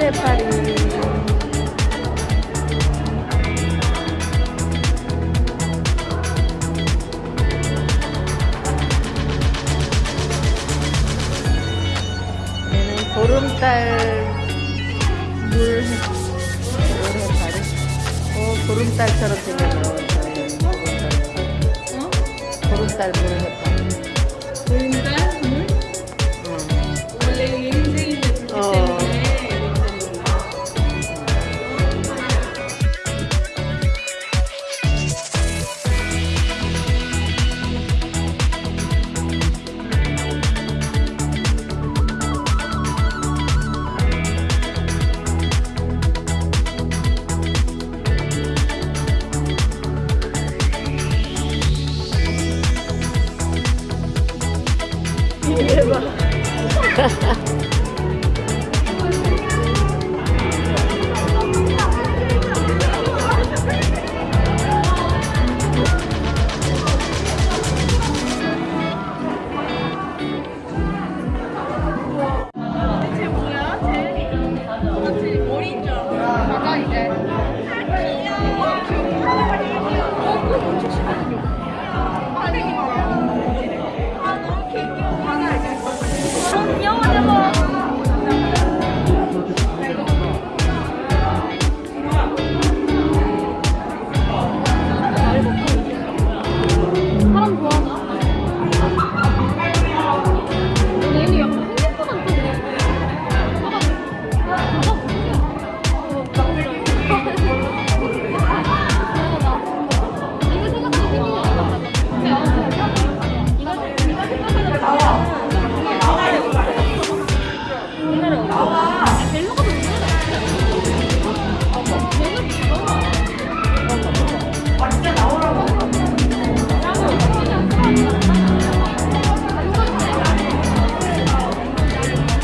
해파리. 얘는 보름달 물, 해- 물 해파리. 어, 보름달처럼 생겼네. 보름달. 보름달 물 해파리. Música